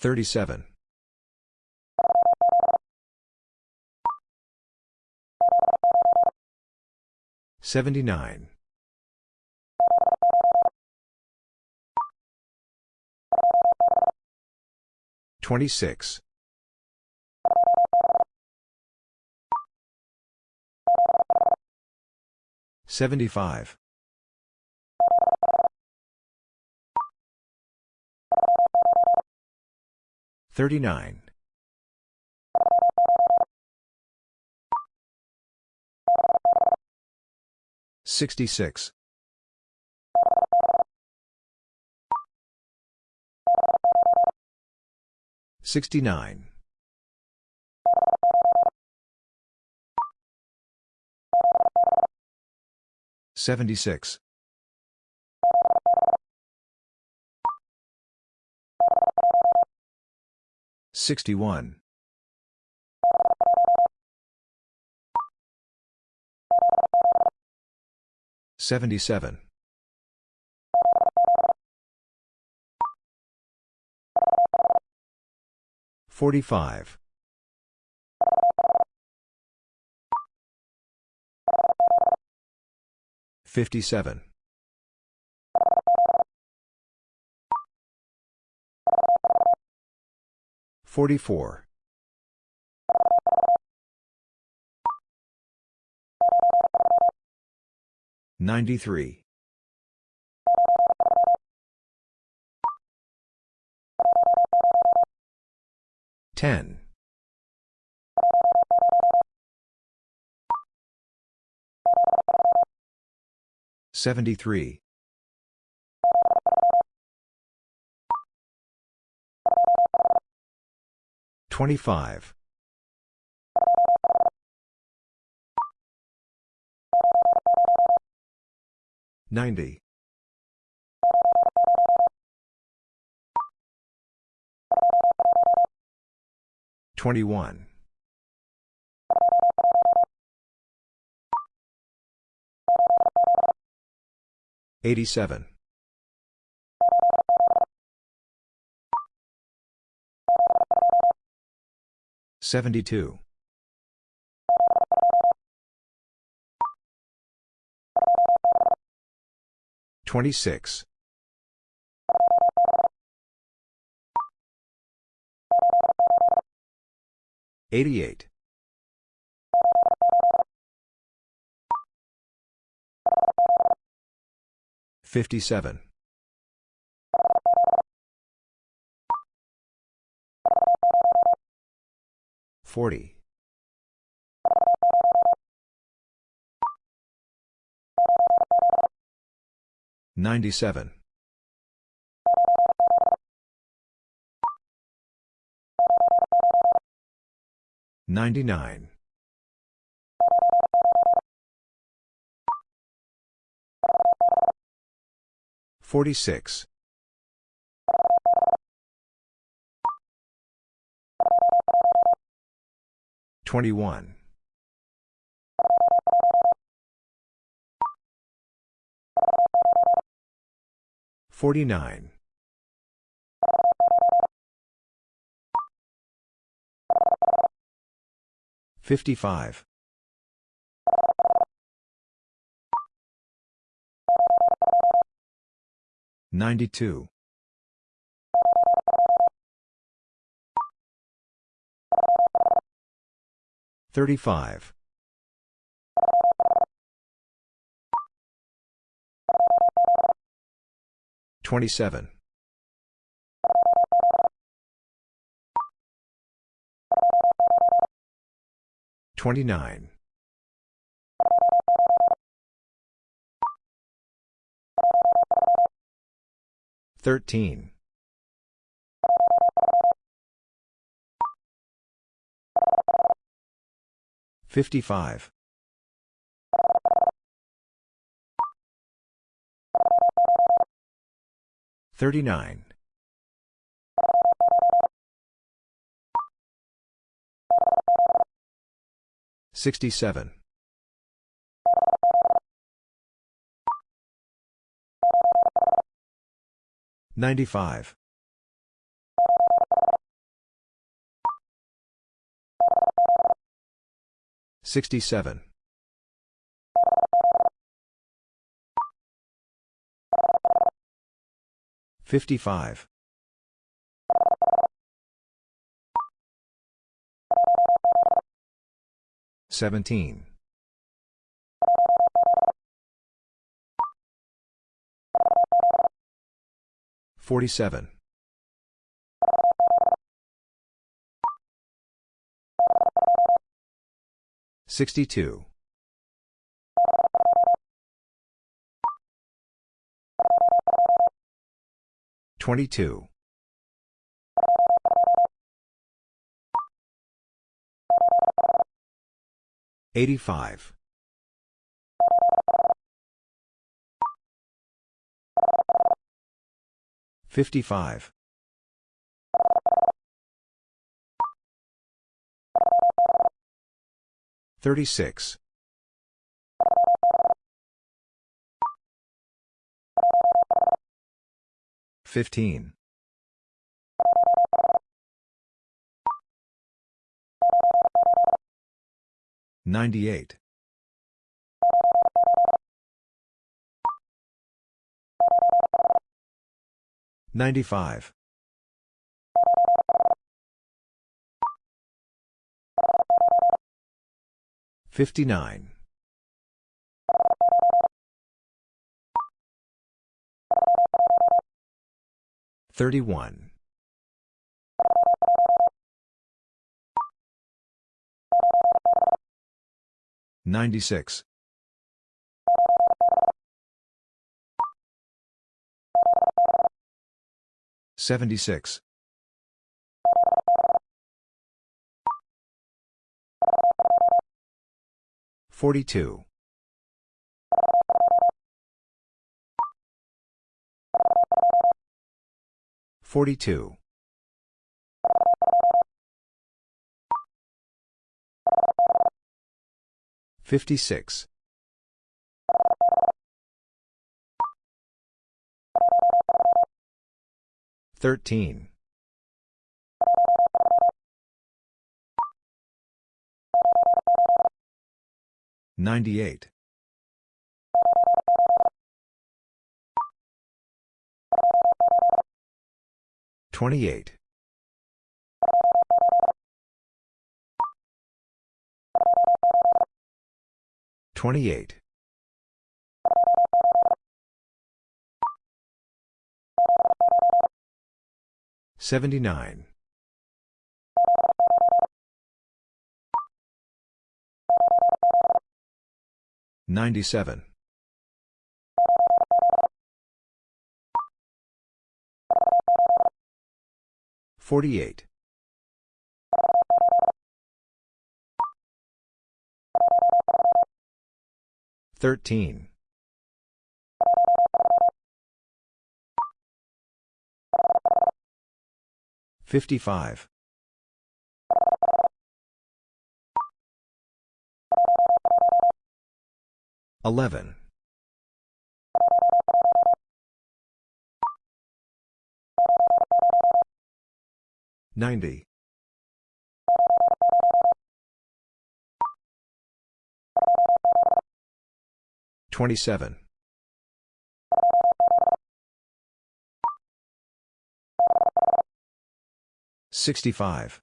37. 79. 26. 75. 39. 66. 69. 76. 61. 77. 45. 57. 44. 93. 10. 73. 25. 90. 21. 87. 72. 26. 88. 57. 40. 97. 99. 46. 21. 49. 55. 92. 35. 27. 29. 13. 55. 39. 67. 95. 67. 55. 17. 47. 62. 22. 85. 55. 36. 15. 98. 95. 59. 31. 96. 76. 42. 42. 56. 13. 98. 28. 28. 79. 97. 48. 13. 55. 11. 90. 27. 65.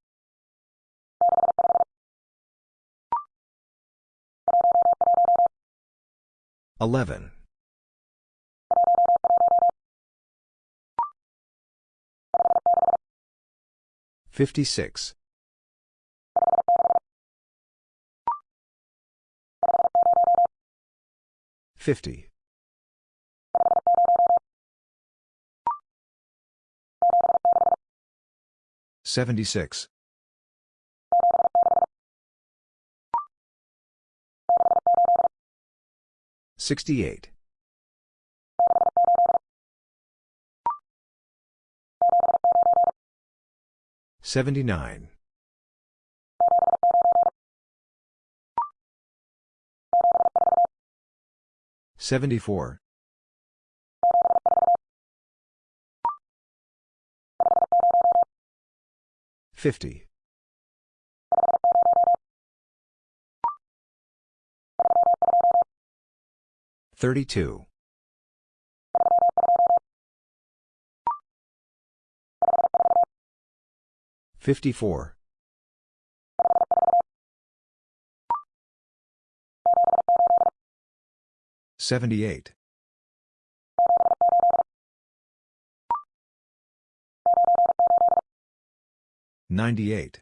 11. 56. 50. 76. 68. 79. 74. 50. 32. 54. 78. 98.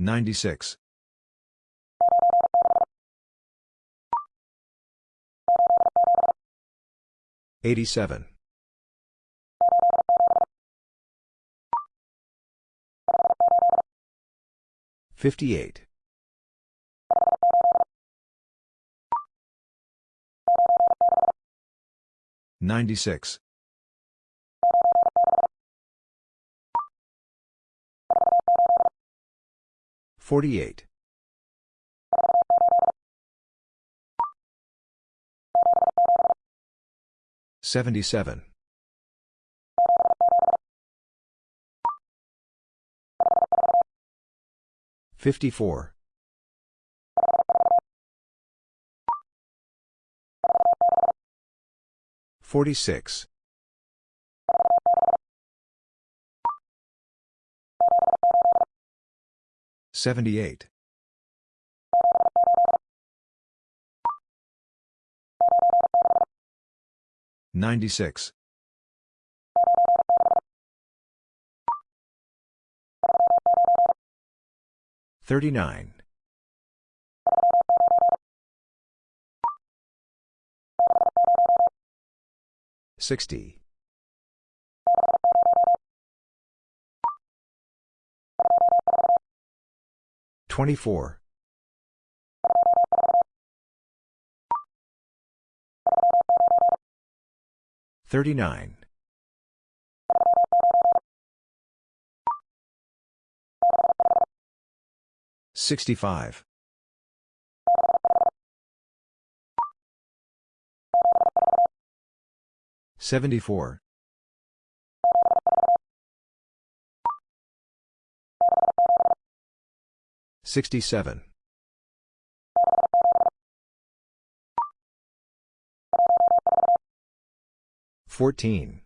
96. 87. 58. 96. 48. 77. 54. 46. 78. 96. 39. 60. 24. 39. 65. 74. 67. 14.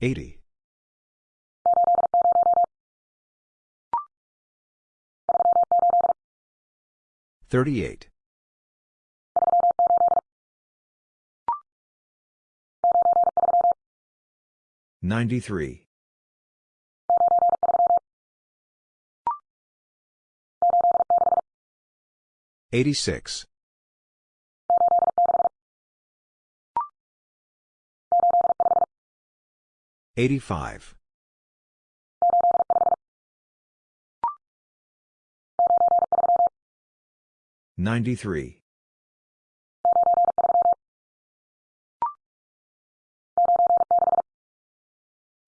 80. 38. 93. 86. 85. 93.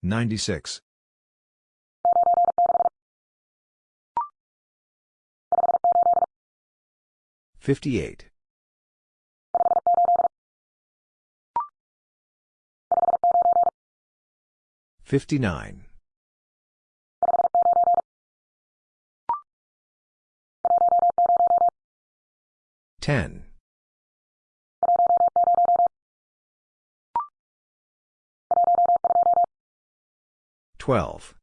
96. 58. 59. 10. 12.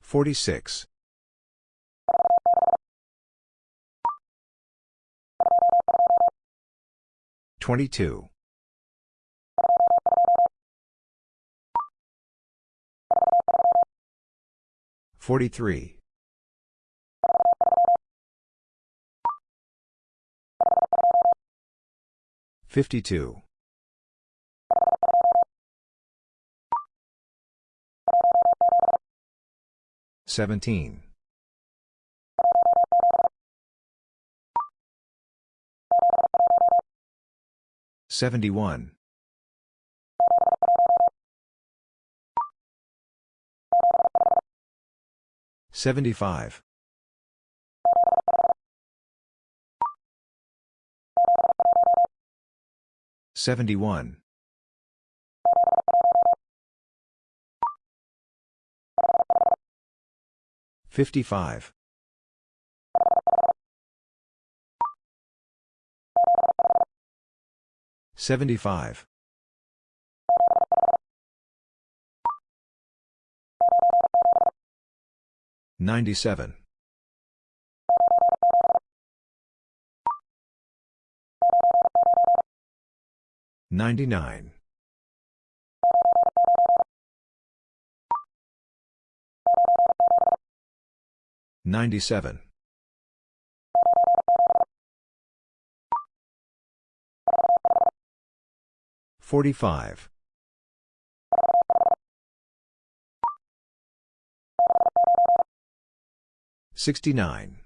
46. 22. 43. 52. 17. 71. 75. 71. 55. 75. 97. 99. 97. 45. 69.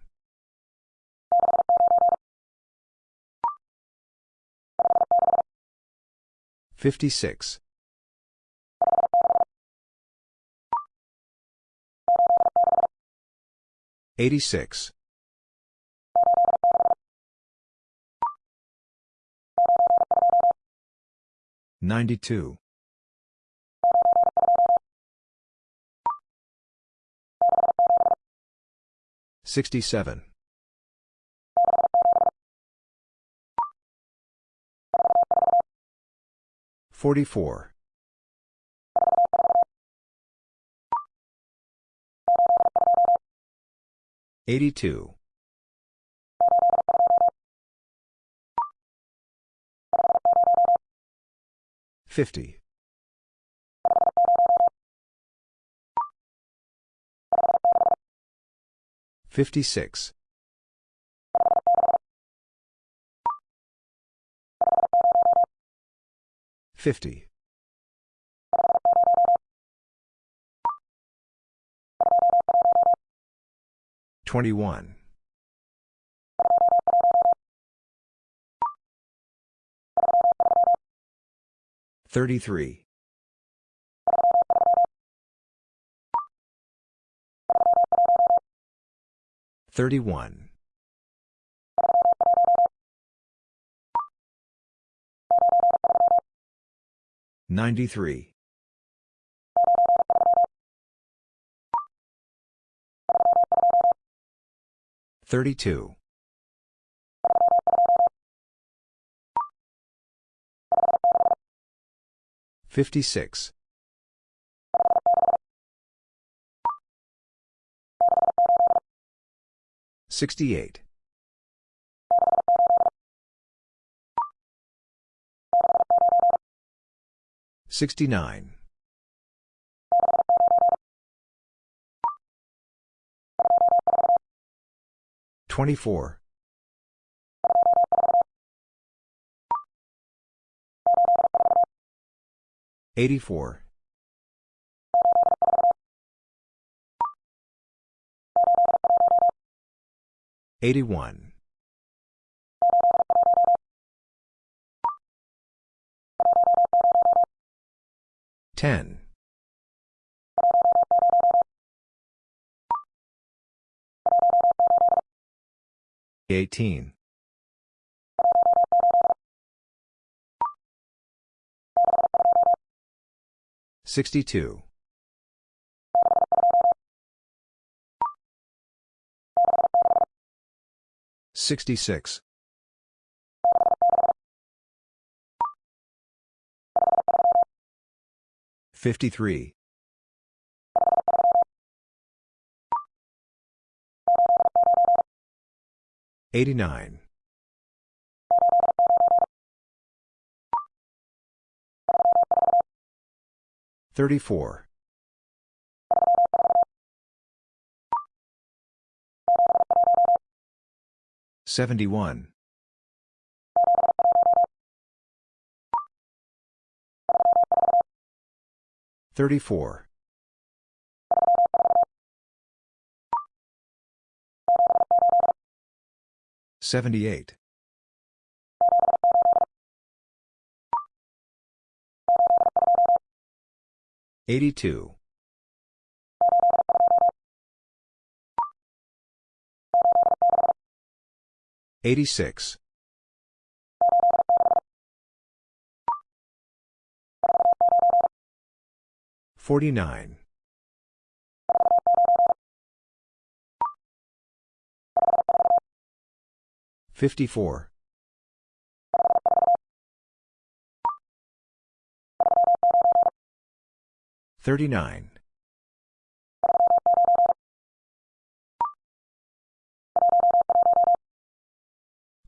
56. 86. 92. 67. 44. 82. 50. 56. 50. 21. 33. 31. 93. 32. 56. 68. 69. 24. 84. 81. 10. 18. 62. 66. 53. 89. 34. 71. 34. 78. 82. 86. 49. 54. 39.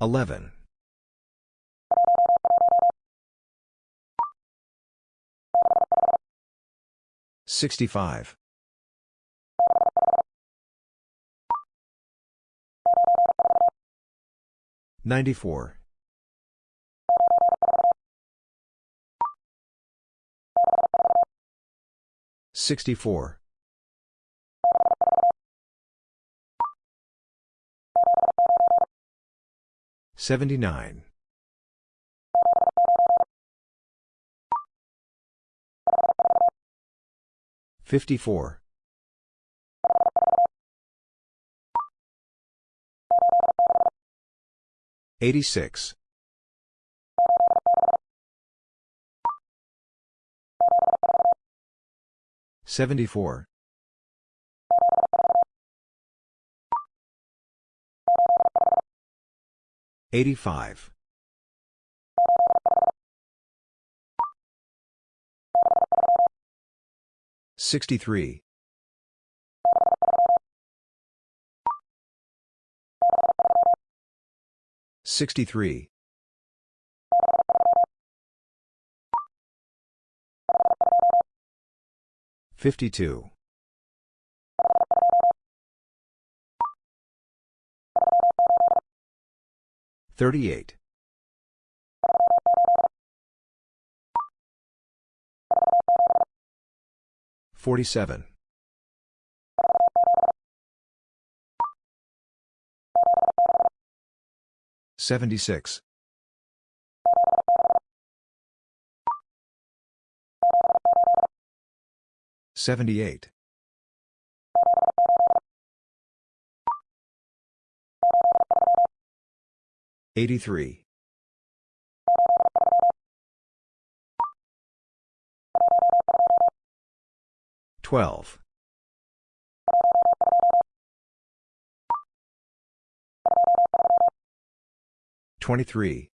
11. 65. 94. 64. 79. 54. 86. 74. 85. 63. 63. 52. 38. 47. 76. 78. 83. 12. 23.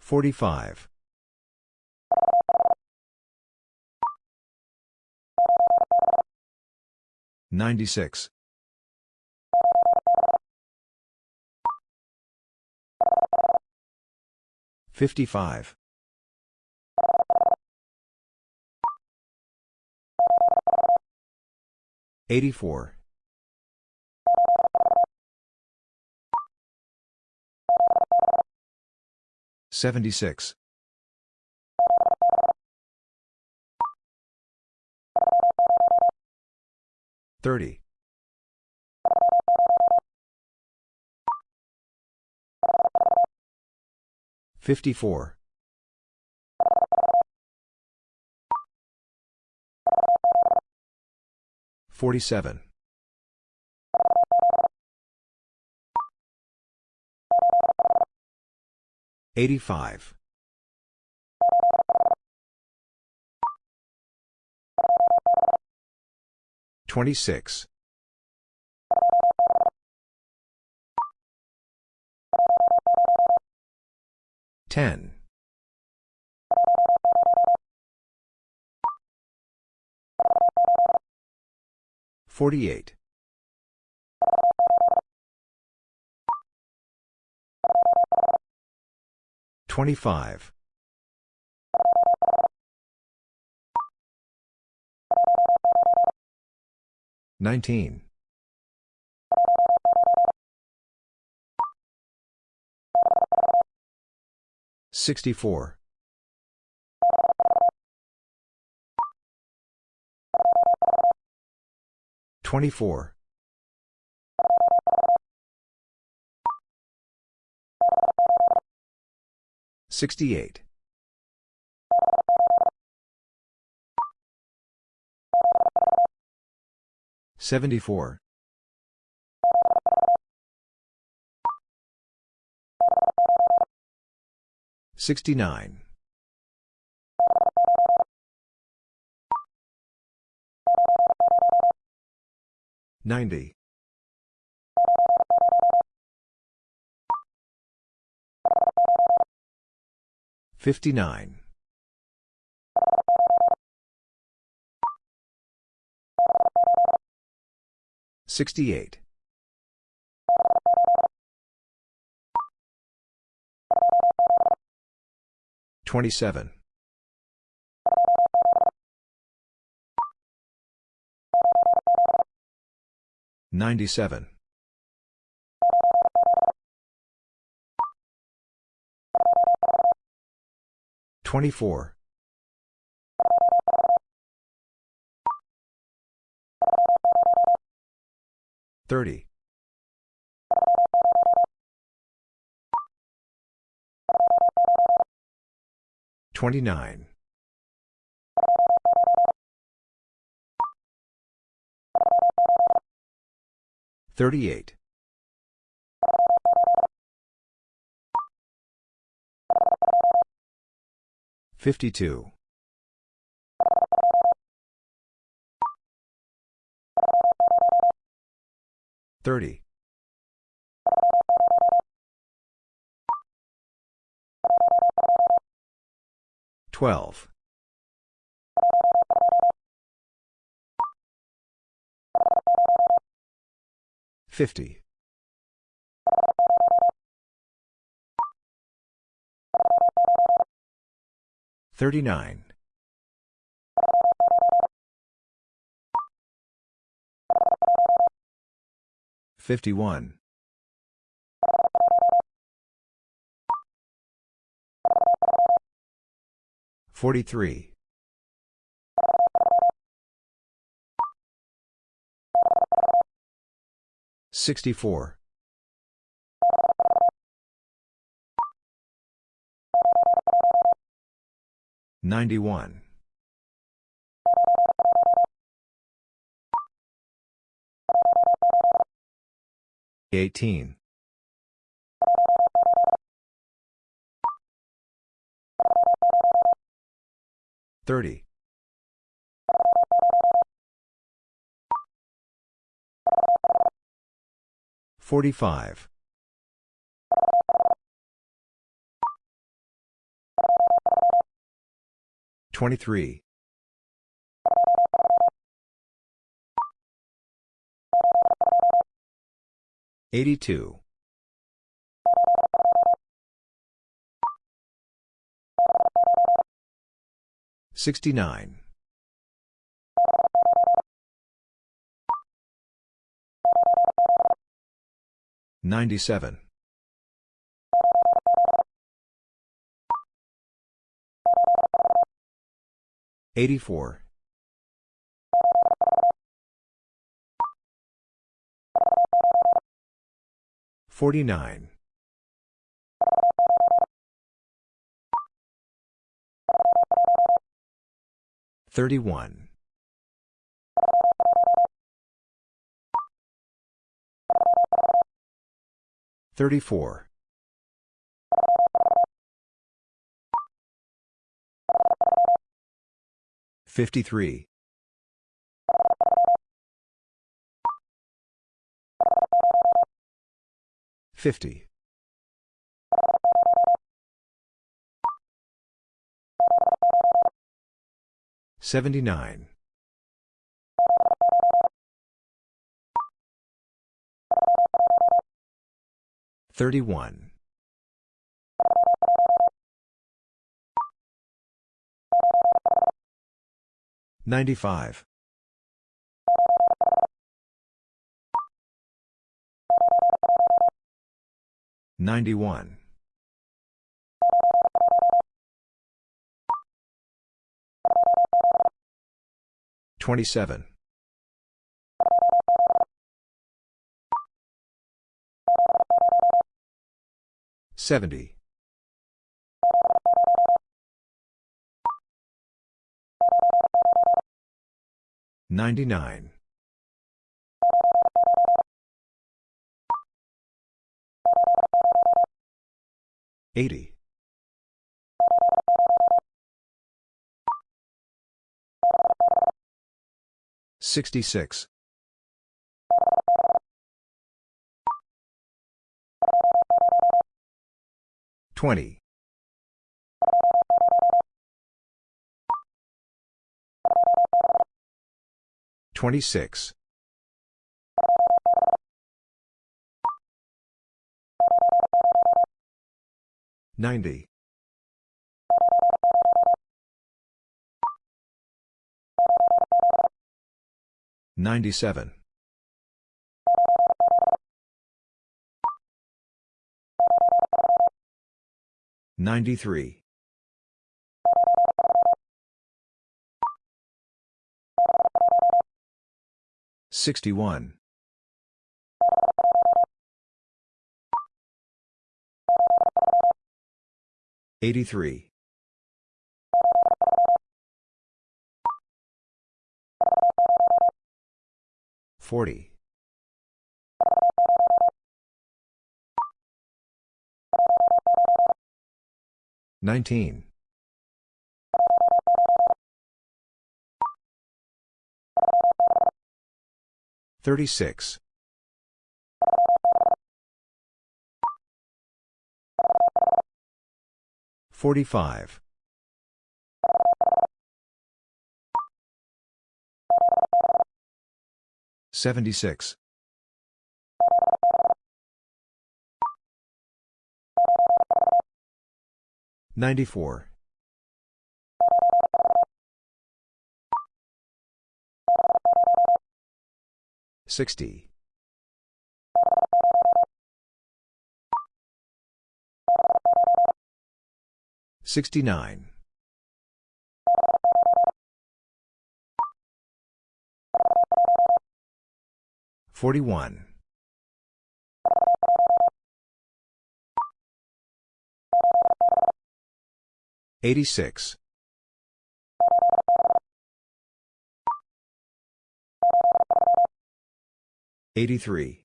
45. 96. 55. 84. 76. 30. 54. 47. 85. 26. 10. 48. 25. 19. 64. 24. 68. 74. 69. 90. 59. 68. 27. 97. 24. 30. 29. 38. 52. 30. 12. 50. 39. 51. 43. 64. 91. 18. 30. 45. 23. 82. 69. 97. 84. 49. 31. 34. 53. 50. 79. 31. 95. 91. 27. 70. 99. 80. 66. 20. 26. 90. 97. 93. 61. 83. 40. 19. 36. 45. 76. 94. 60. 69. 41. 86. 83.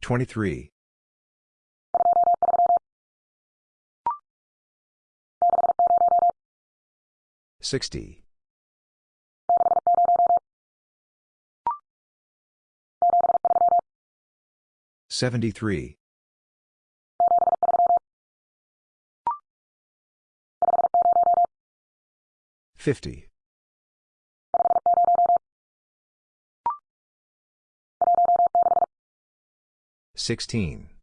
23. 60. 73. 50. 16.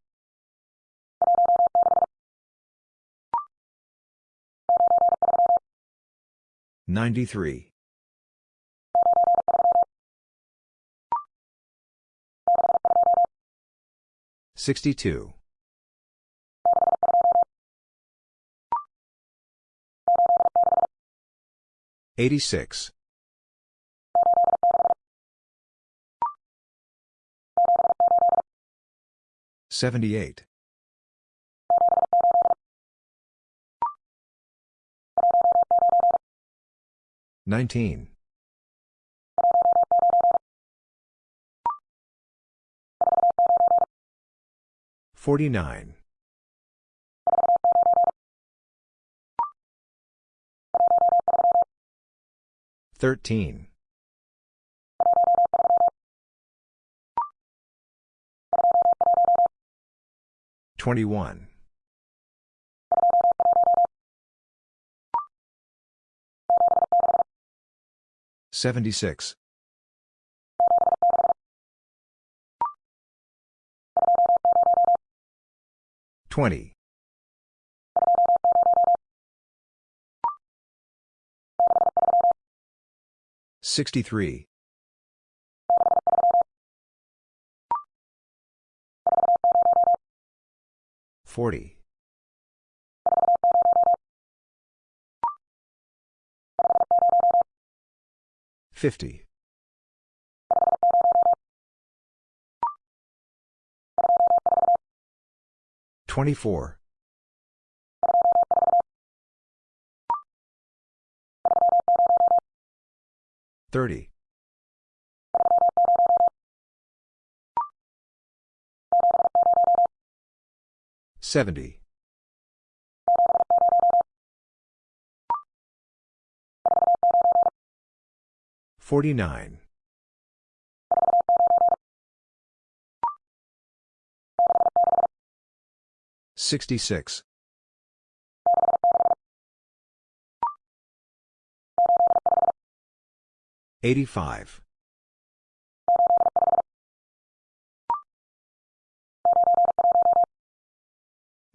93. 62. 86. 78. 19. 49. 13. 21. 76. 20. 63. 40. 50. 24. 30. 70. 49. 66. 85.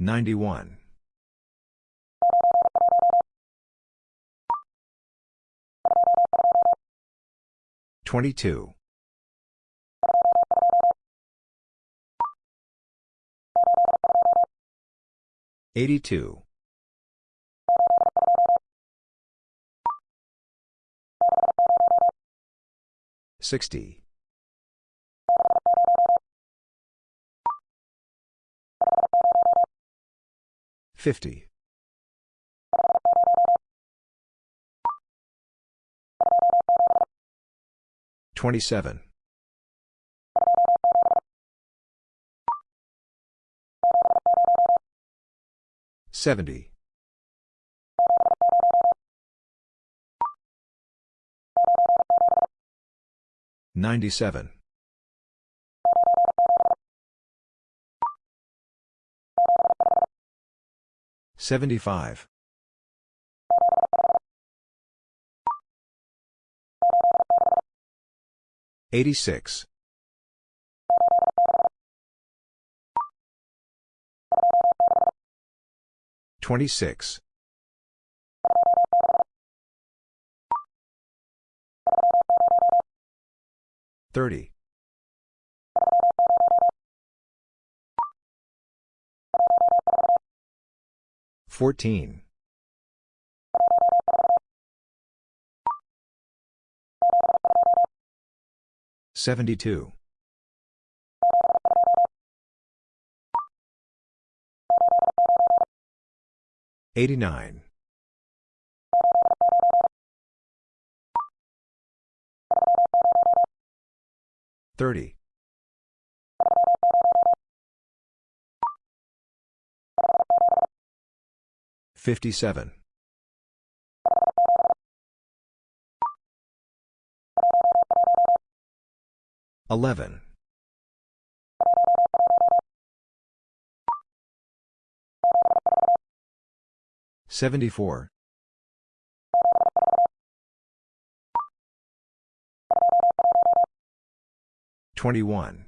91. 22. 82. 60. 50. 27. 70. 97. 75. 86. 26. 30. 14. 72. 89. 30. 57. 11. 74. 21.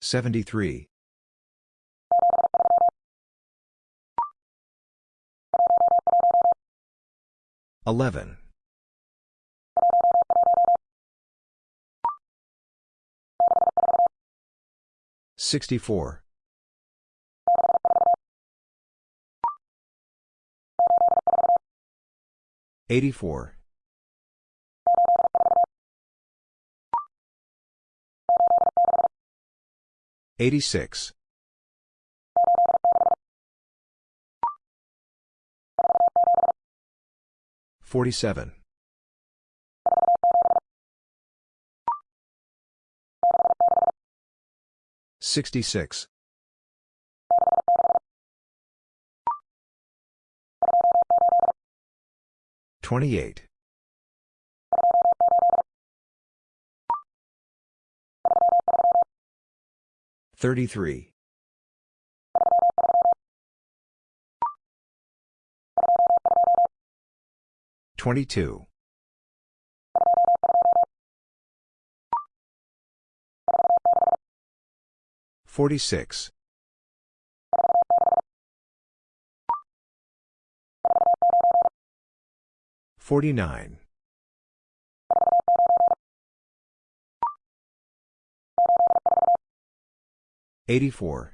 73. 11. 64. 84. 86. 47. 66. 28. 33. 22. 46. 49. 84.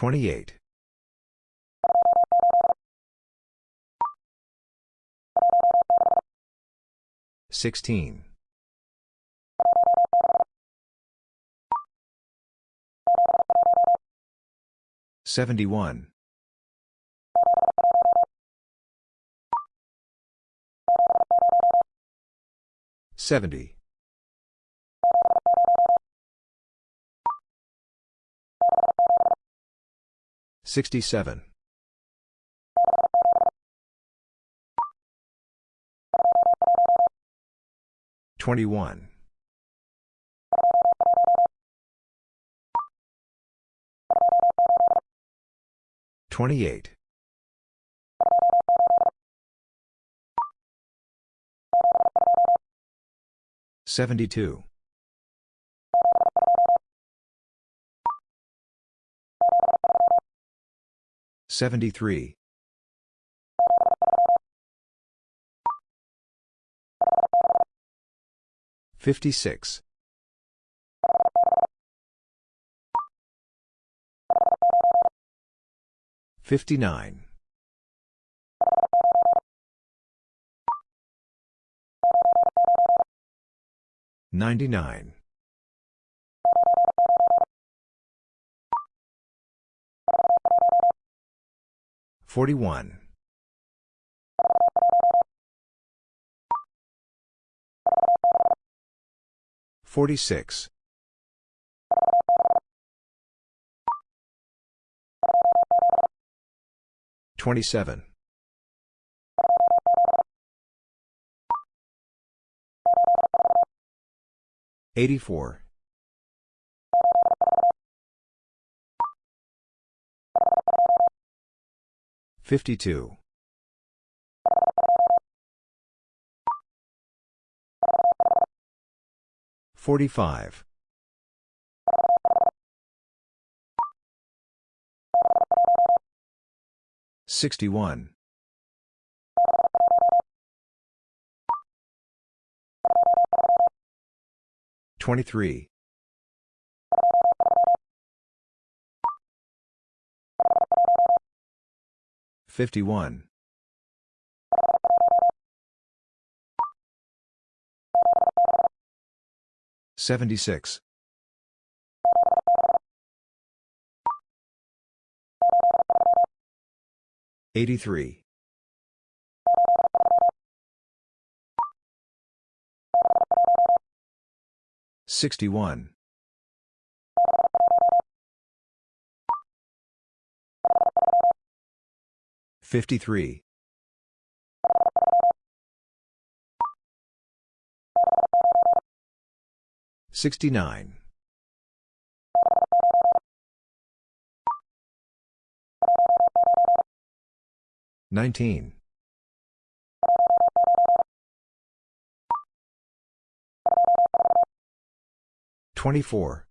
28. 16. 71. 70. 67. 21. 28. 72. 73. 56. 59. 99. 41. 46. 27. 84. 52. 45. 61. 23. 51. 76. 83. 61. 53. 69. 19. 24.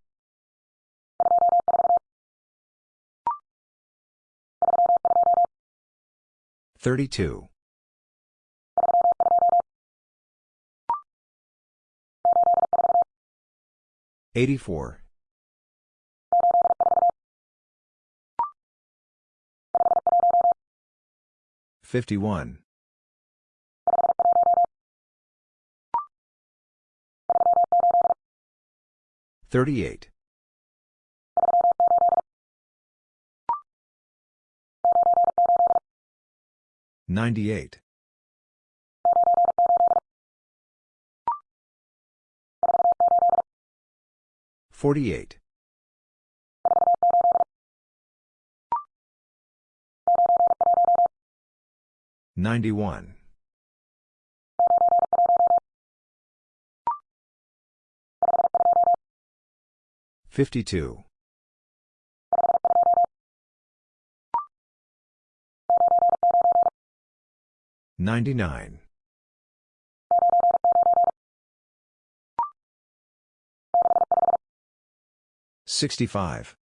32. 84. 51. 38. 98. 48. 91. 52. 99. 65.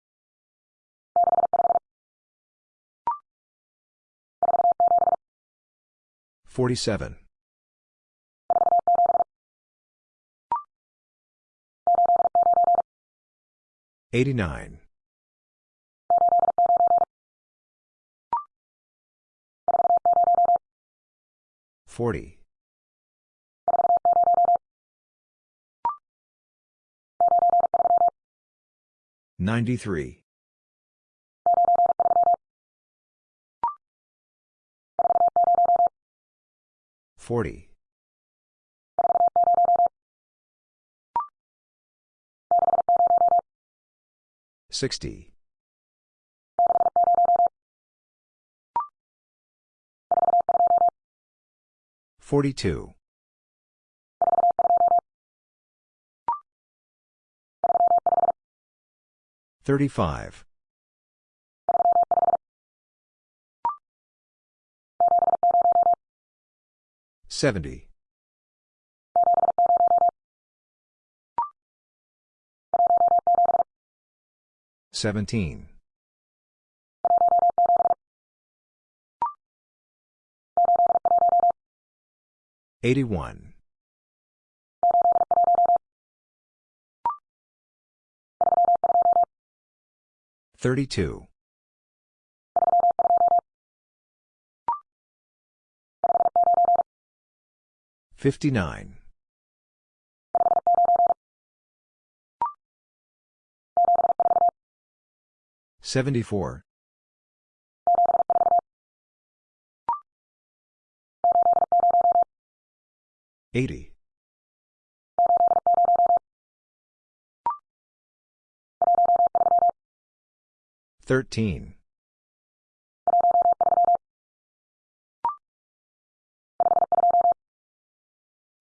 47. 89. 40. 93. 40. 60. 42. 35. 70. 17. 81. 32. 59. 74. 80. 13.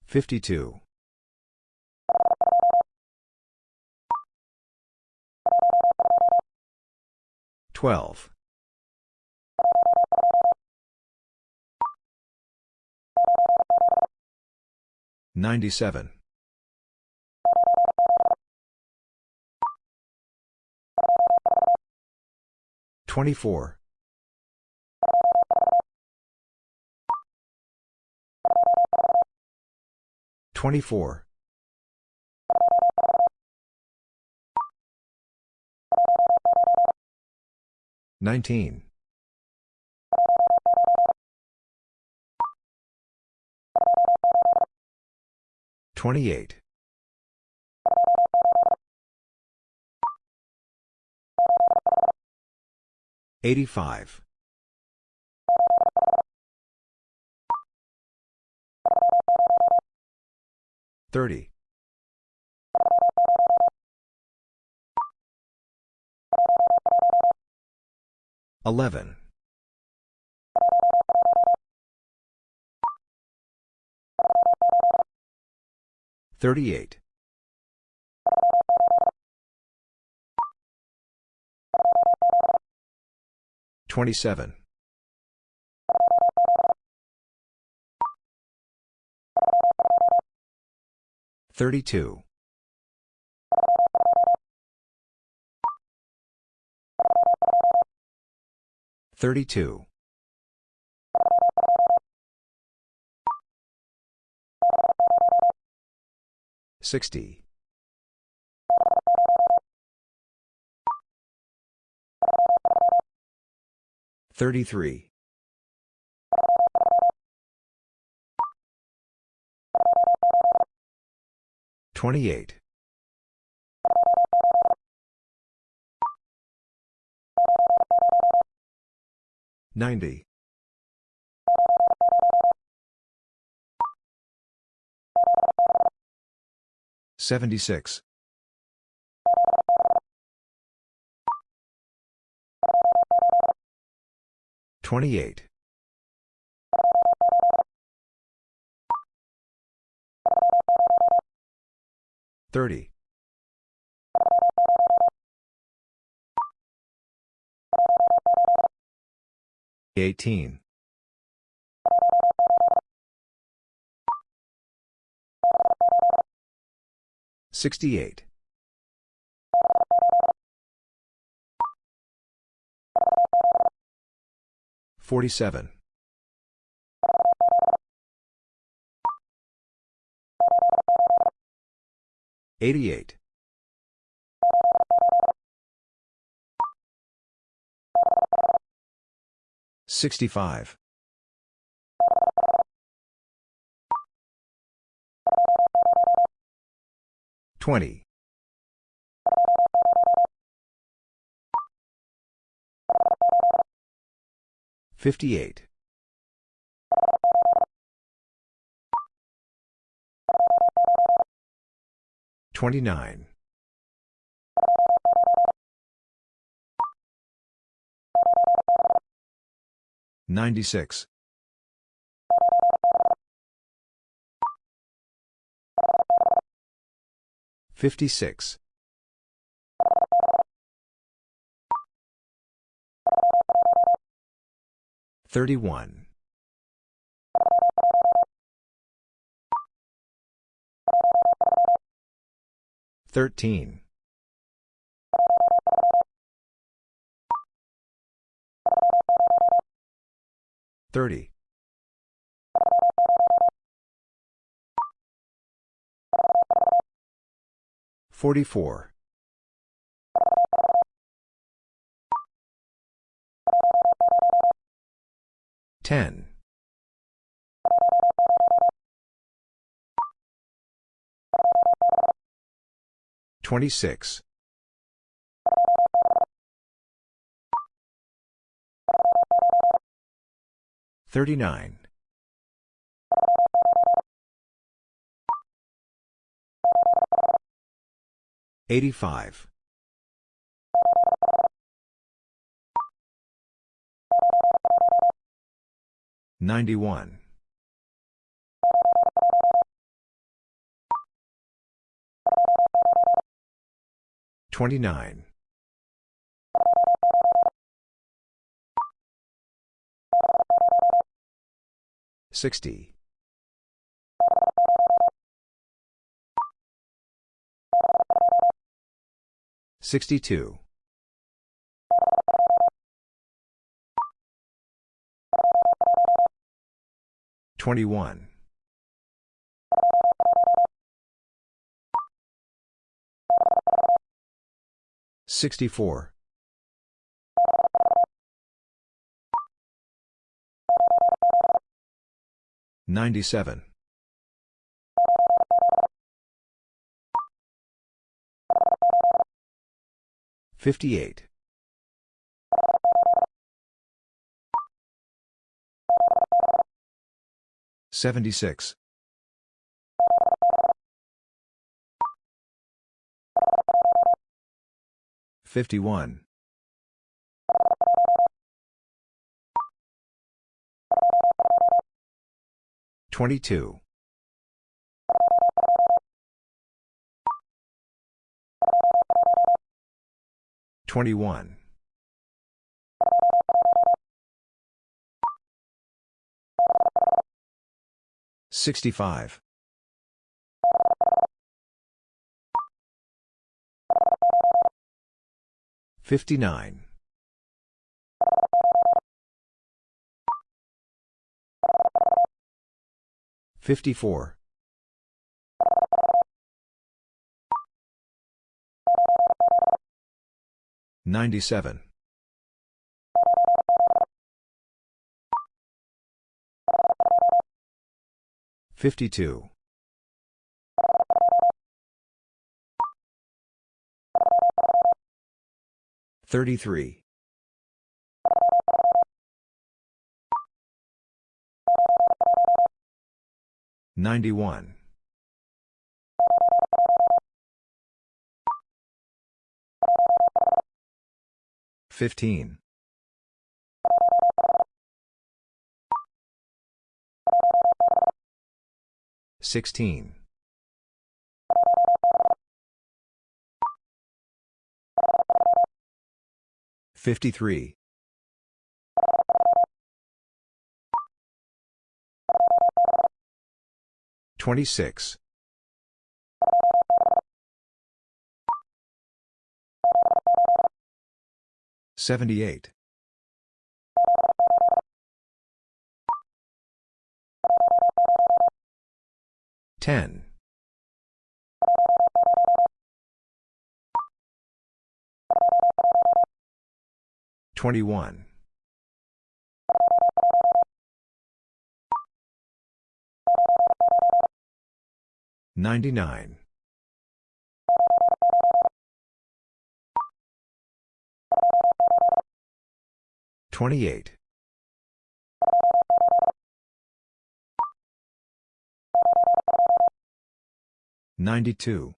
52. 12. 97. 24. 24. 19. 28. 85. 30. 11. 38. 27. 32. 32. 60. 33. 28. 90. 76. 28. 30. 18. 68. 47. 88. 65. 20. 58. 29. 96. 56. 31. 13. 30. 44. 10. 26. 39. 85. 91. 29. 60. 62. 21. 64. 97. 58. 76. 51. 22. 21. 65. 59. 54. 97. 52. 33. 91. 15. 16. 53. 26. 78. 10. 21. 99. 28. 92.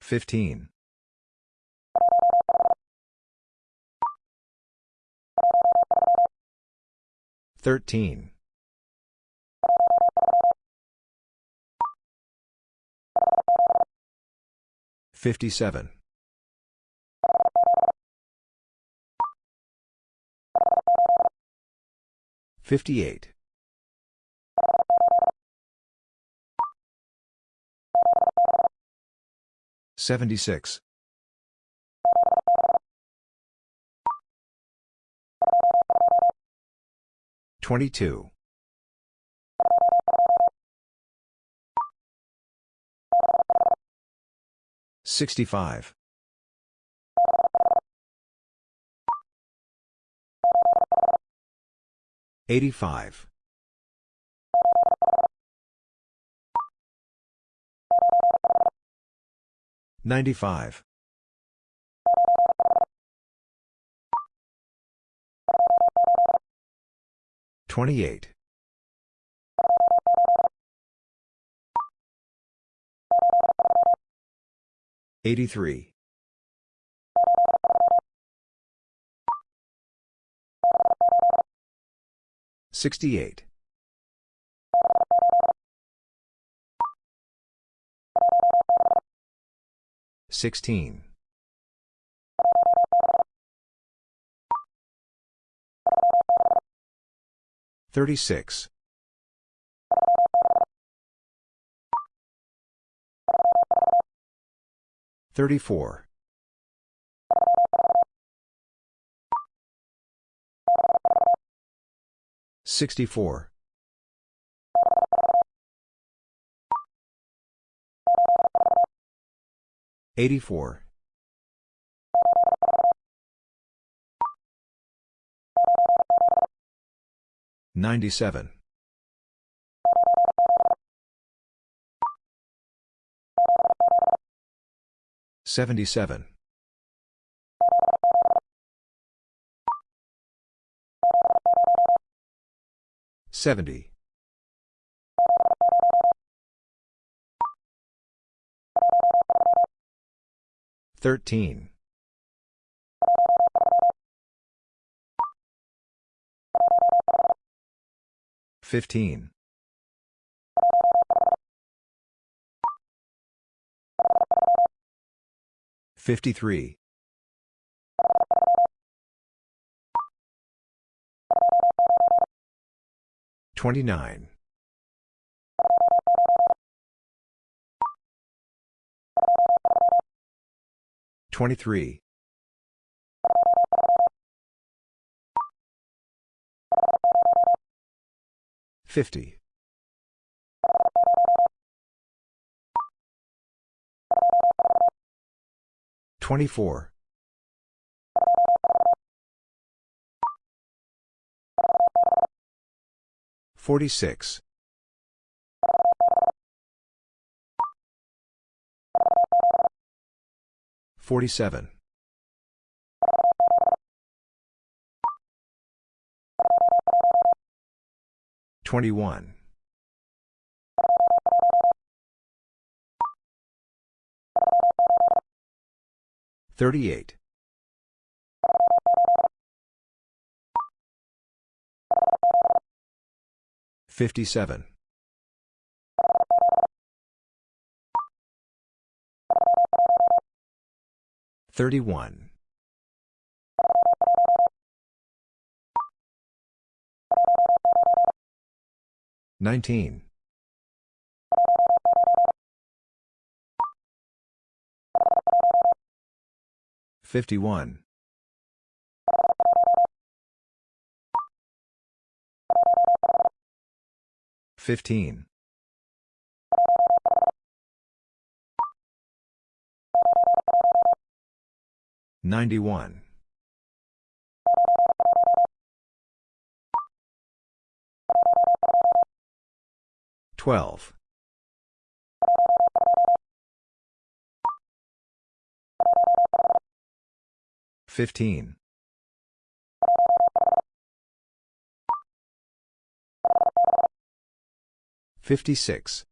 15. 13. 57. 58. 76. 22. 65. 85. 95. 28. 83. 68. 16. 36. 34. 64. 84. 97. 77. 70. 13. 15. 53. 29. 23. 50. 24. 46. 47. 21. 38. 57. 31. 19. 51. 15. 91. 12. 15. 56.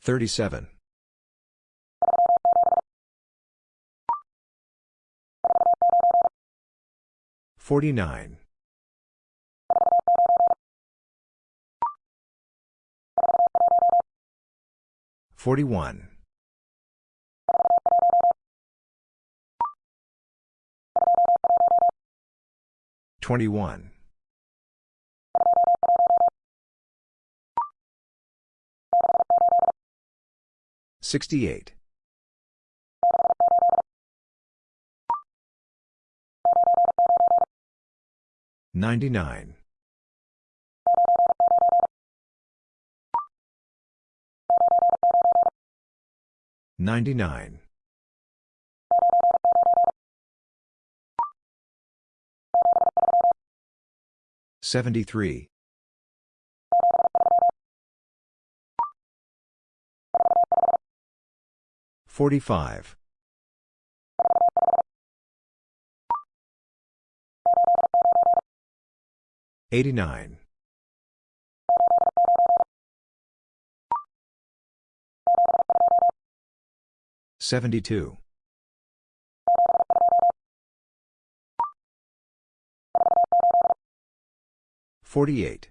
37. 49. 41. 21. 68. 99. 99. 73. 45. 89. 72. 48.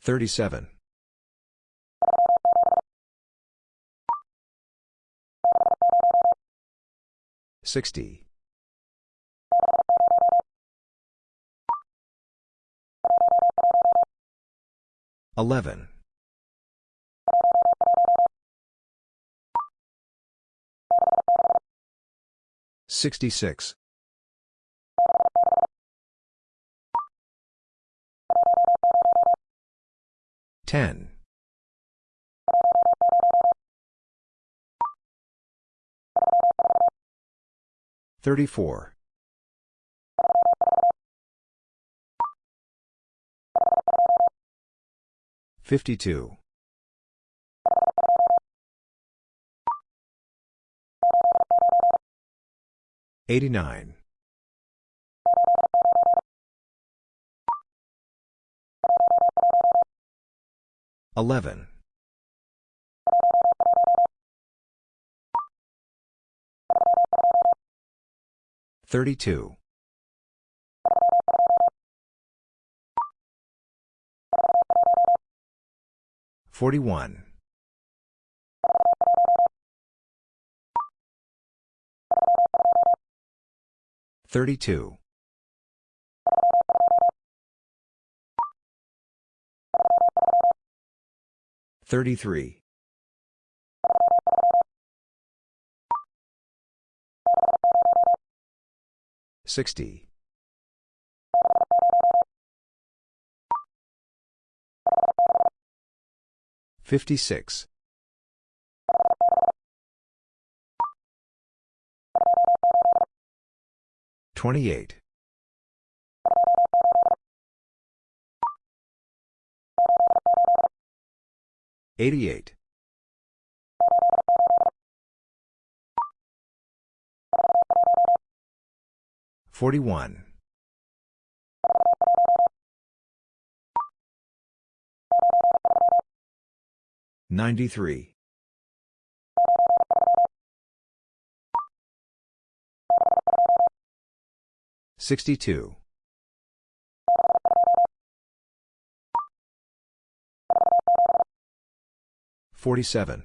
37. 60. 11. 66. 10. 34. 52. 89. 11. 32. 41. 32. 33. 60. 56. 28. 88. 41. 93. 62. 47.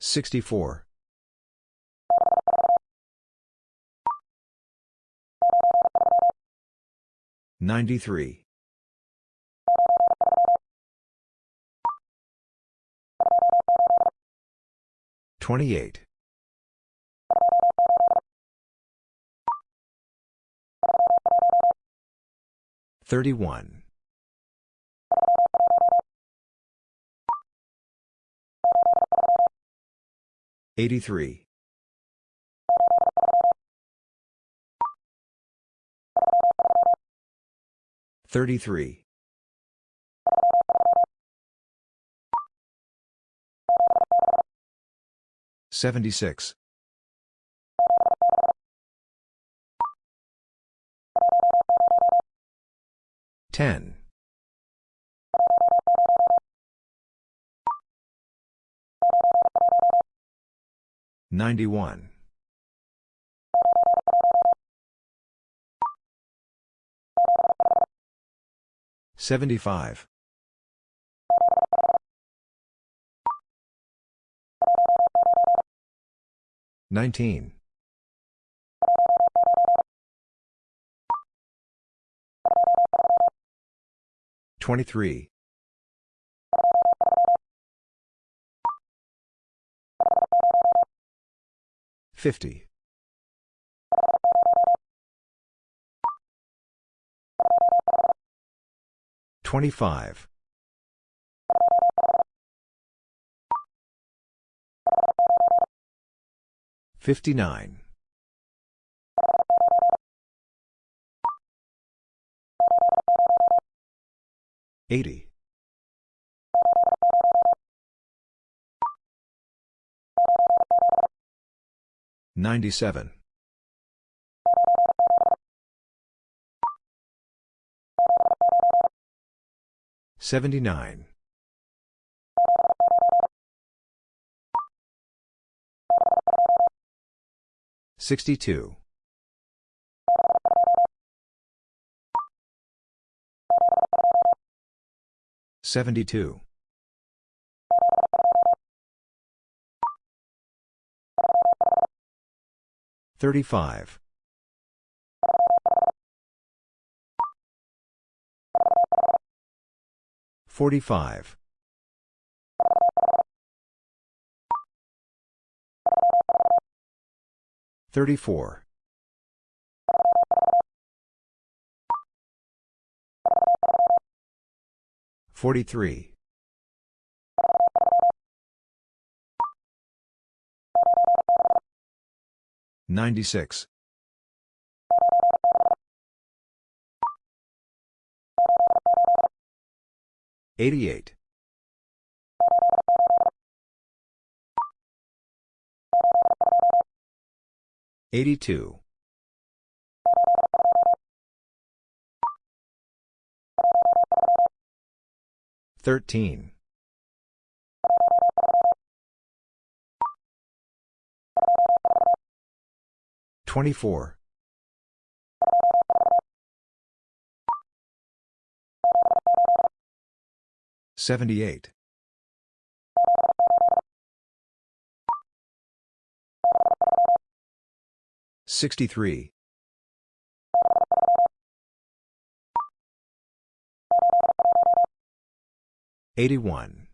64. 93. 28. 31. 83. 33. 76. 10. 91. 75. 19. 23. 50. 25. 59. 80. 97. 79. 62. 72. 35. 45. 34. 43. 96. 88. 82. 13. 24. 78. 63. 81.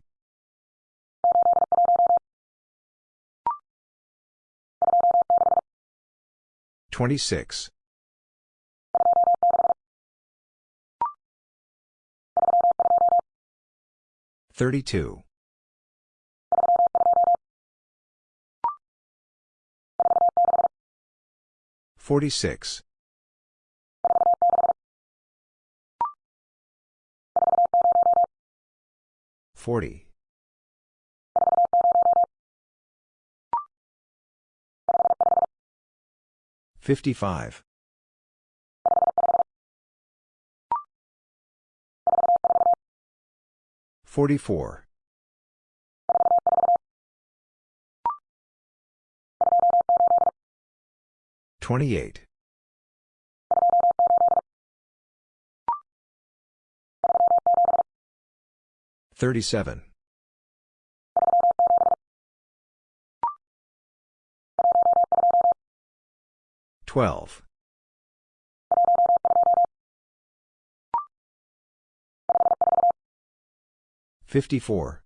26. 32. 46. 40. 55. 44. 28. 37. 12. 54.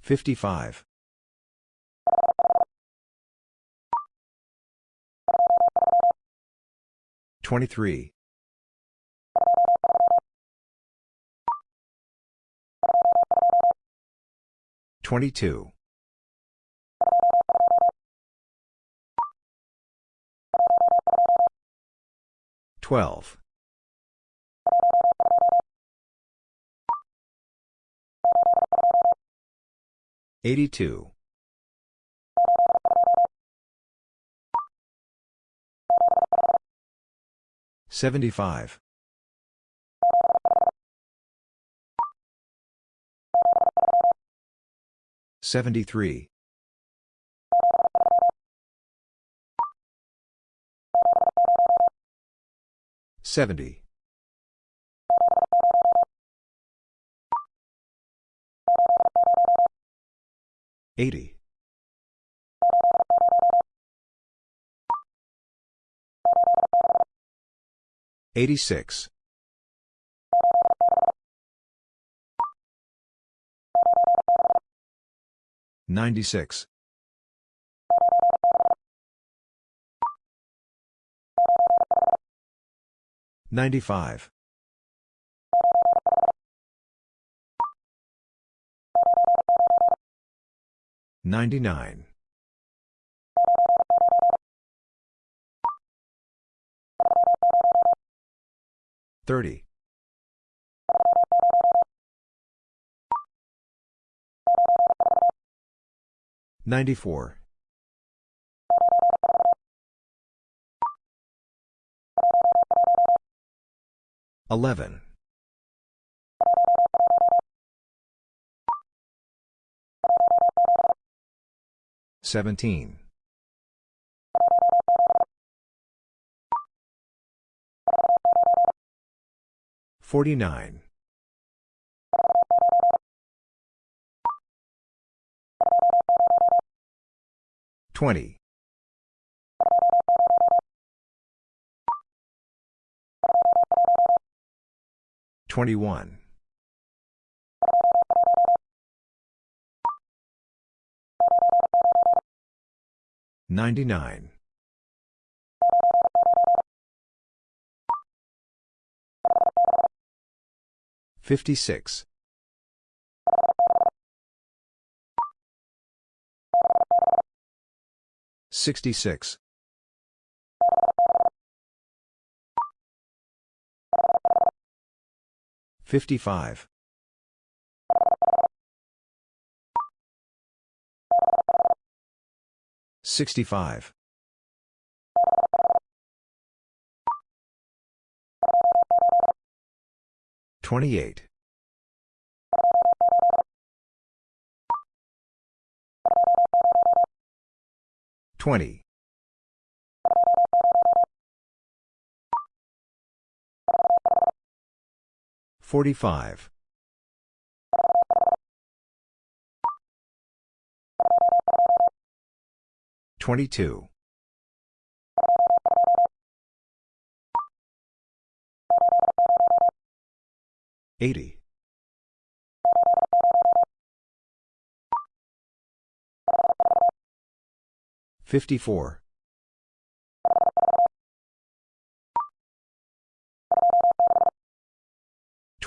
55. 23. 22. 12. 82. 75. 73. Seventy. Eighty. Eighty-six. Ninety-six. Ninety-five. Ninety-nine. Thirty. Ninety-four. Eleven. Seventeen. Forty-nine. Twenty. Twenty-one. Ninety-nine. Fifty-six. Sixty-six. Fifty-five. Sixty-five. Twenty-eight. Twenty. Forty-five. Twenty-two. Eighty. Fifty-four.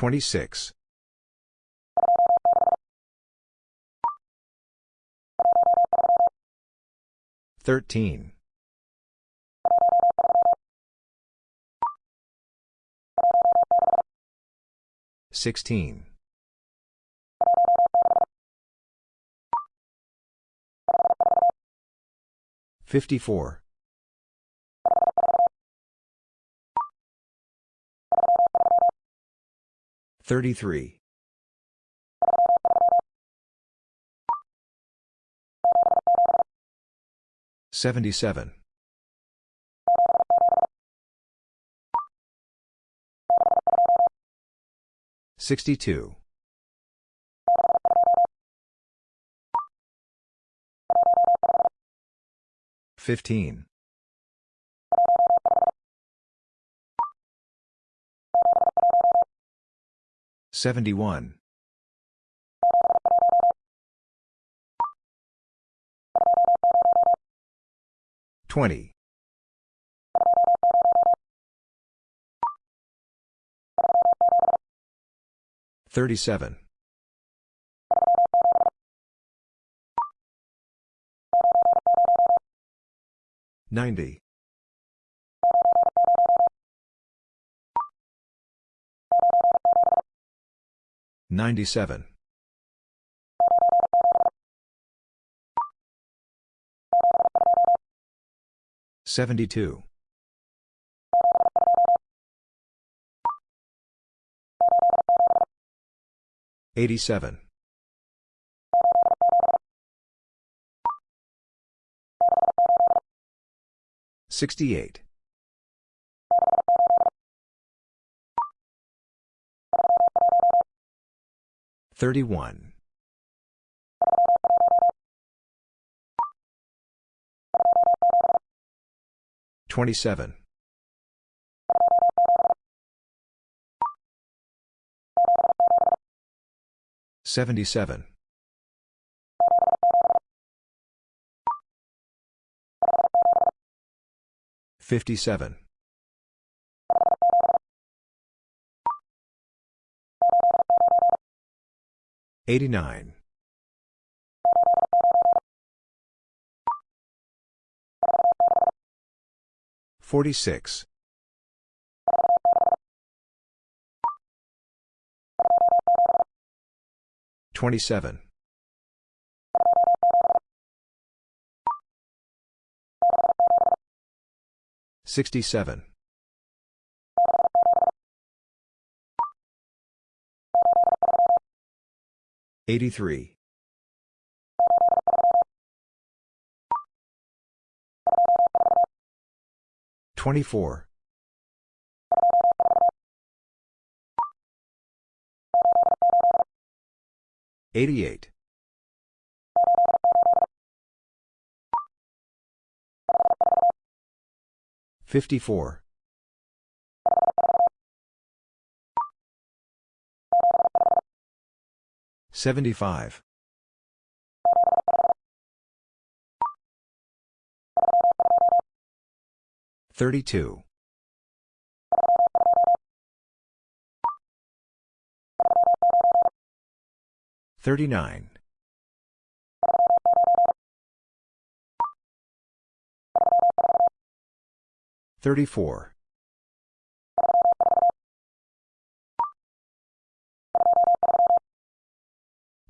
Twenty-six. Thirteen. Sixteen. Fifty-four. Thirty-three. Seventy-seven. Sixty-two. Fifteen. Seventy-one. Twenty. Thirty-seven. Ninety. 97. 72. 87. 68. Thirty-one. Twenty-seven. Seventy-seven. Fifty-seven. 89. 46. 27. 67. 83. 24. 88. 54. 75. 32. 39. 34.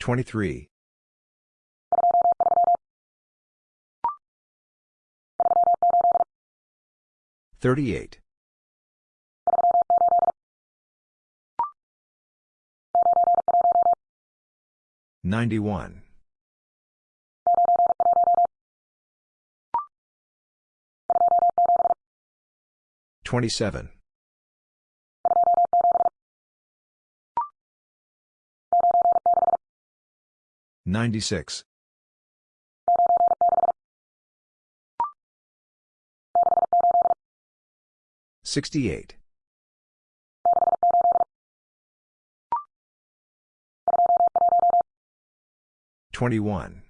23. 38. 91. 27. 96. 68. 21.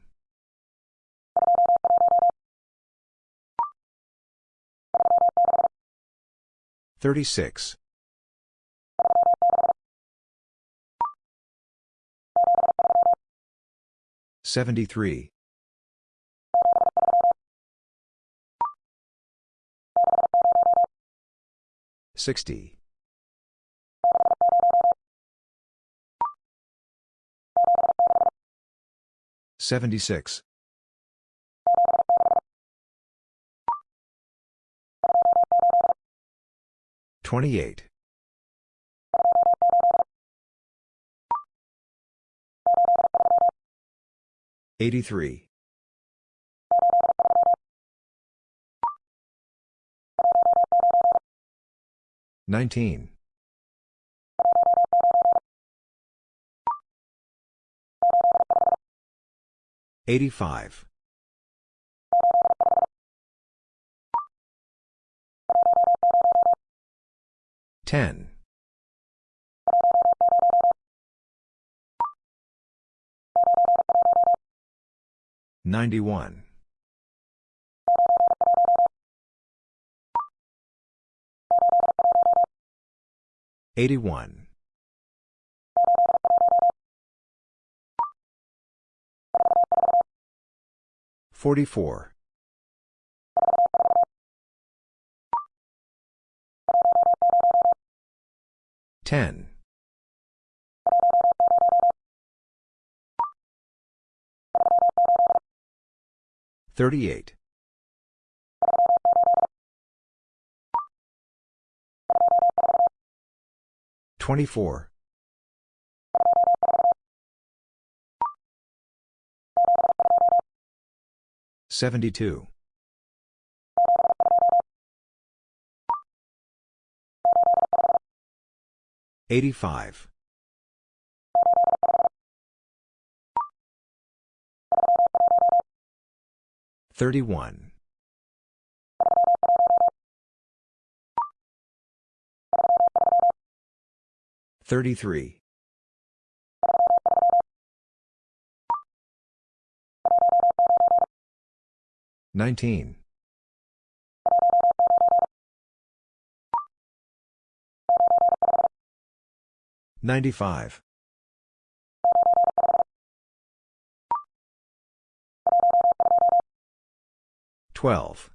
36. 73. 60. 76. 28. 83. 19. 85. 10. 91. 81. 44. 10. 38. 24. 72. 85. 31. 33. 19. 95. 12.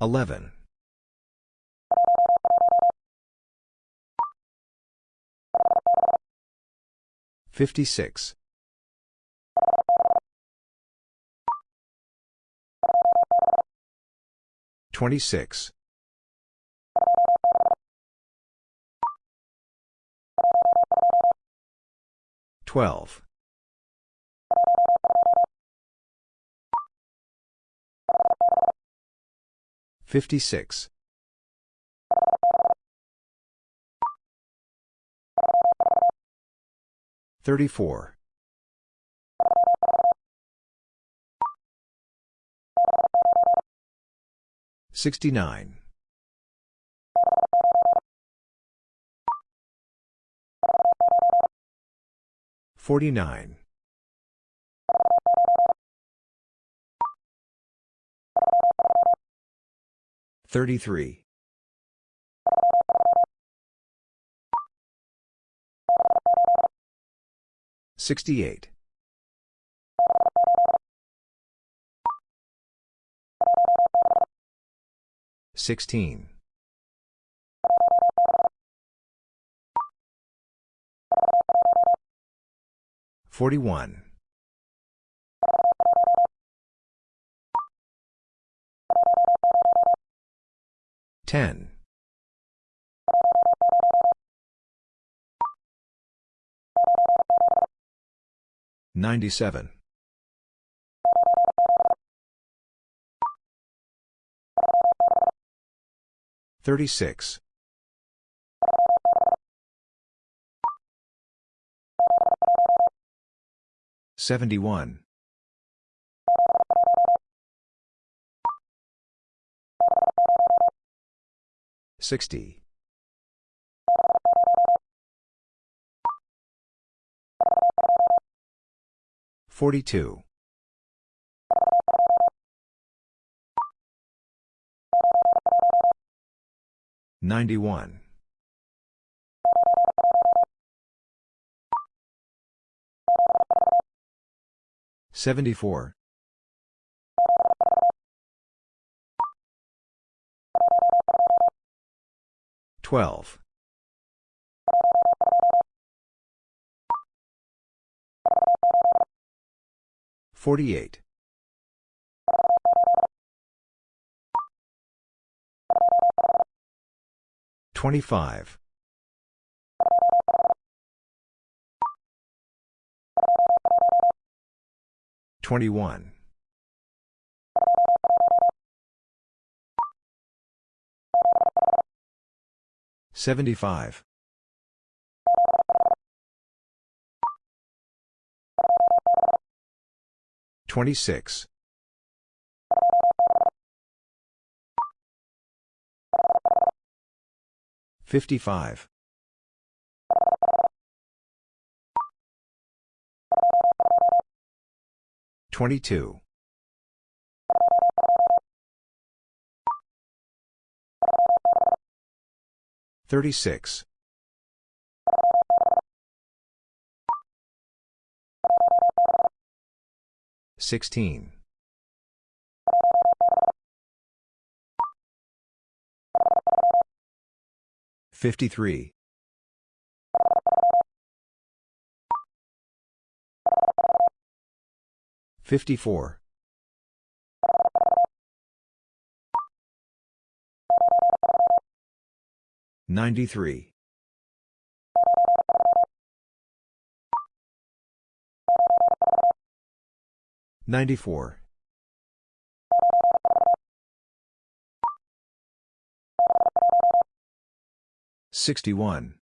11. 56. 26. 12. 56. 34. 69. 49. 33. 68. 16. 41. 10. 97. 36. 71. 60. 42. 91. 74. 12. 48. 25. 21. 75. 26. 55. 22. 36. 16. 53. 54. 93. 94. 61.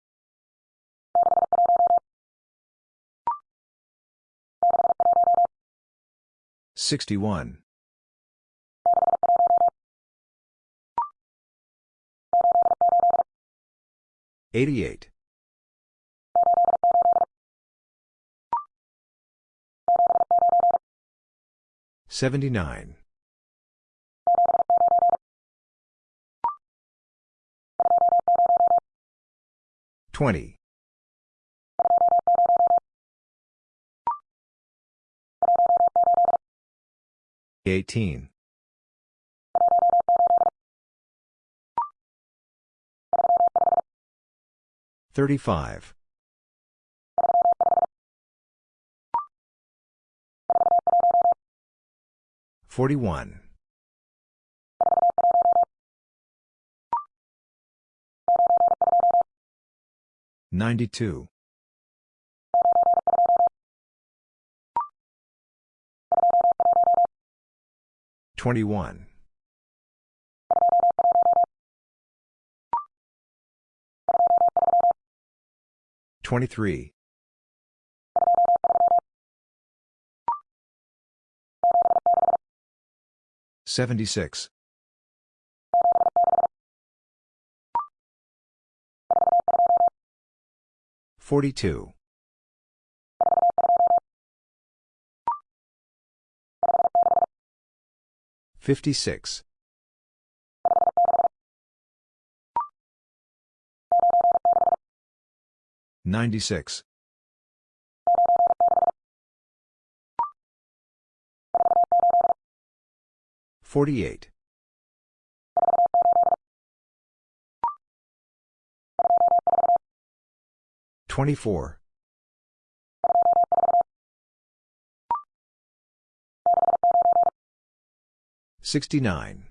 61. 88. 79. 20. 18. 35. 41. 92. 21. 23. 76. 42. 56. 96. 48. 24. 69.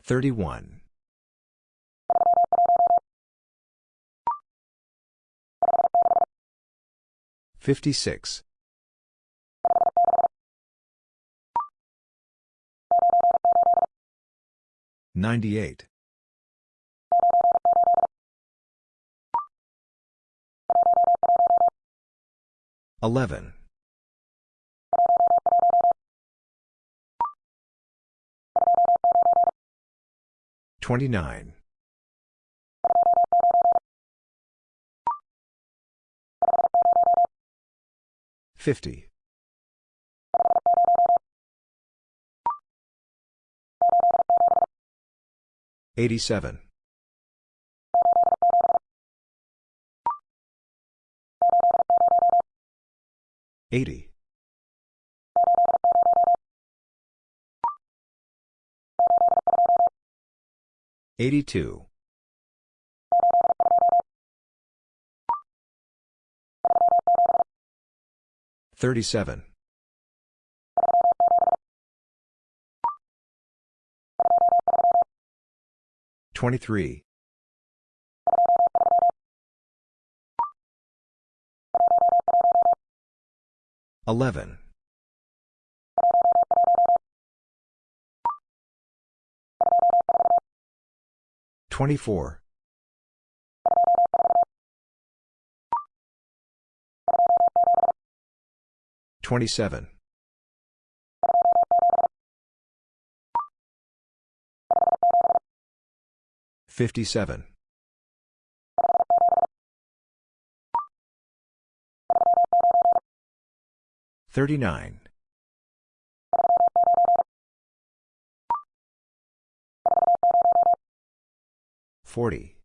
31. 56. 98. 11. 29. 50. 87. 80. 82. 37. 23. 11. 24. 27. 57. 39. 40.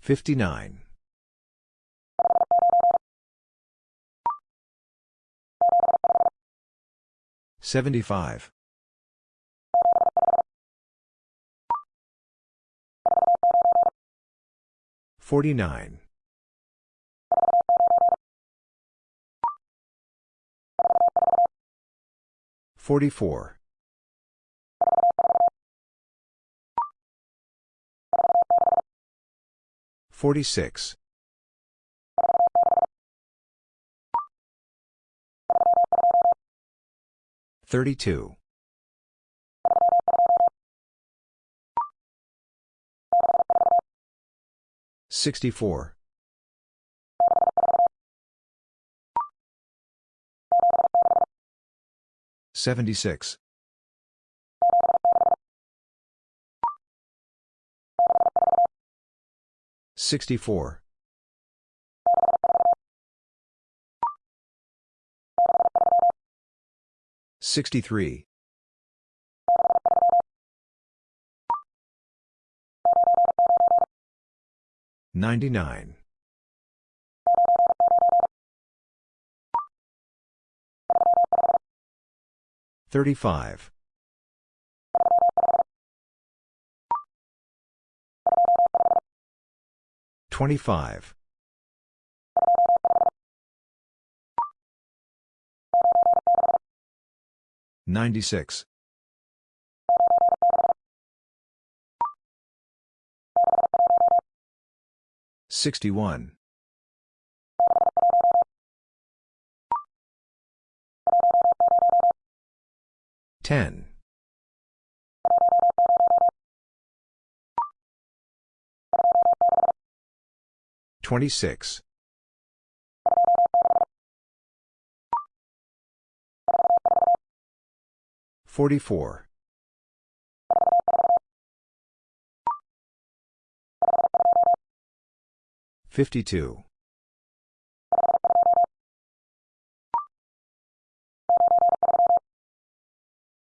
59. 75. 49. 44. Forty-six. Thirty-two. 64. 76. 64. 63. 99. 35. 25. 96. 61. 10. 26. 44. 52.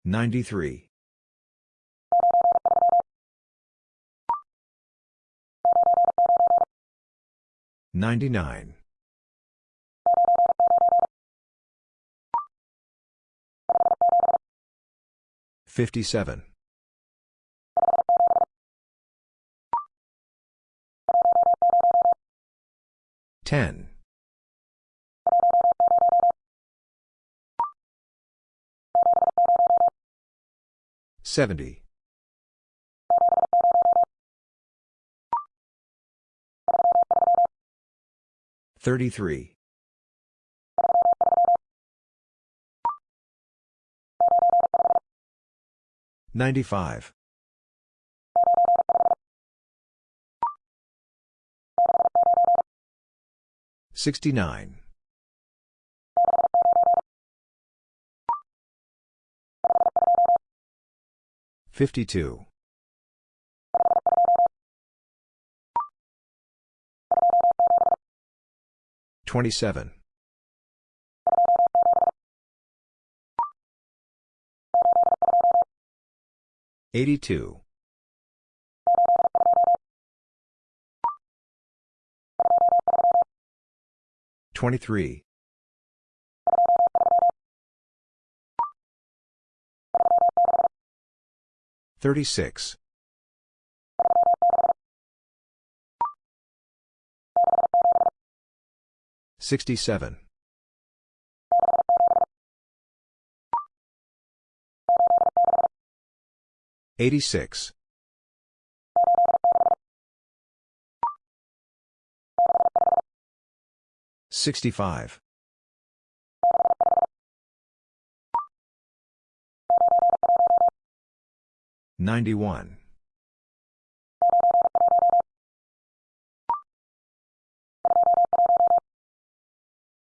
93. 99. 57. 10. 70. 33. 95. 69. 52. 27. 82. 23. 36. 67. 86. 65. 91.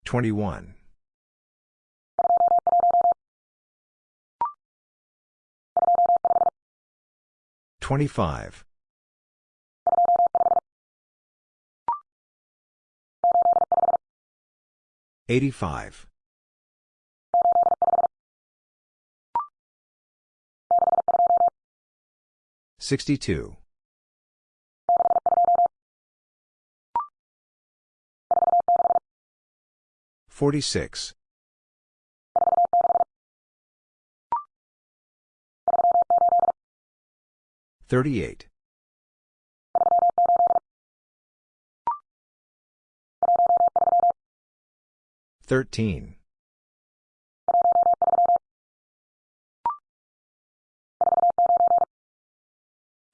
21. 25. 85. 62. 46. 38. 13.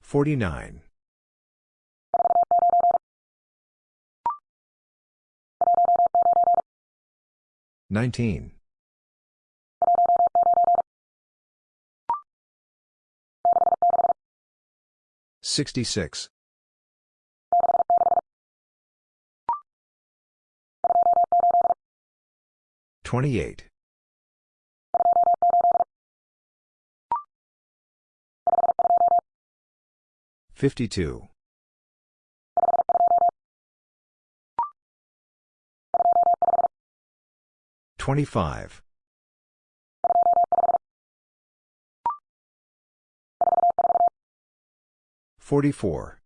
49. 19. 66. 28. 52. 25. 44.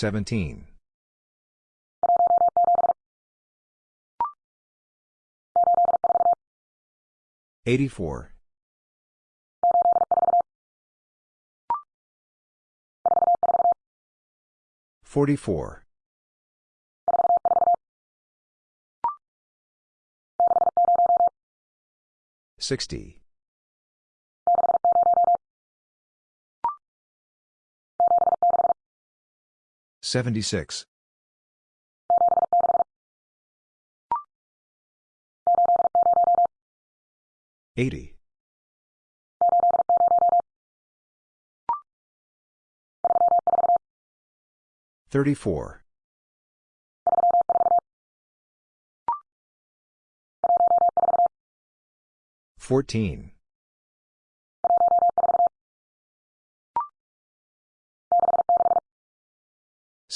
17. 84. 44. 60. 76. 80. 34. 14.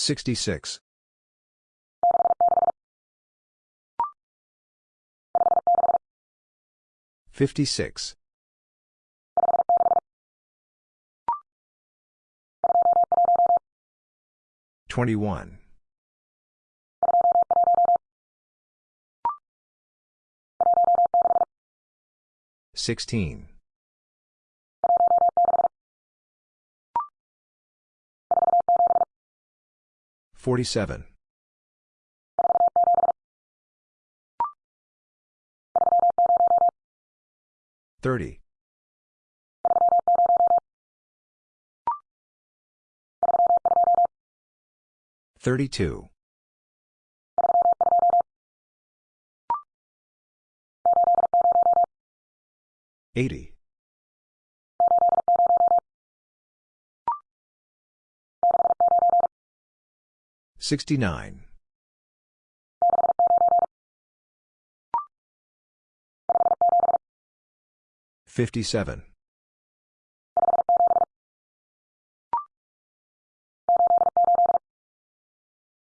66. 56. 21. 16. 47. 30. 32. 80. 69. 57.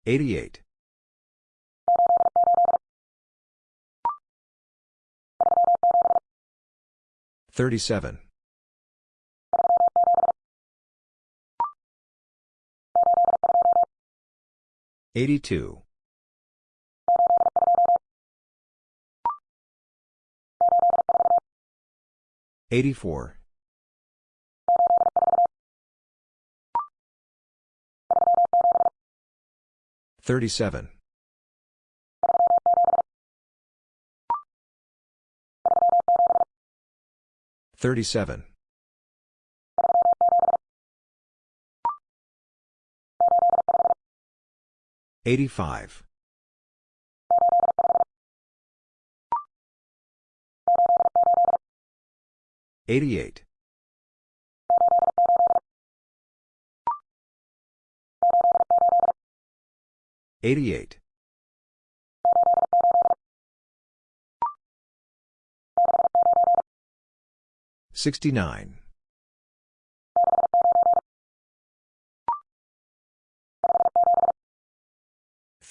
88. 37. 82. 84. 37. 37. 85. 88. 88. 69.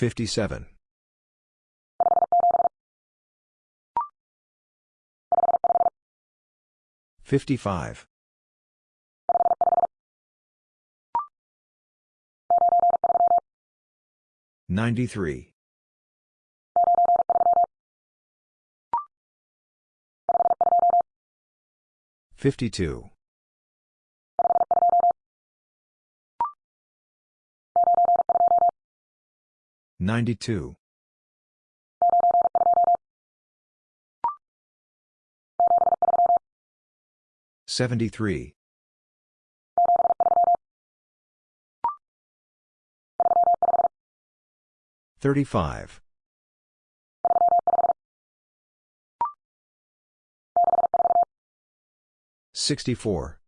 57. 55. 93. 52. 92. 73. 35. 64.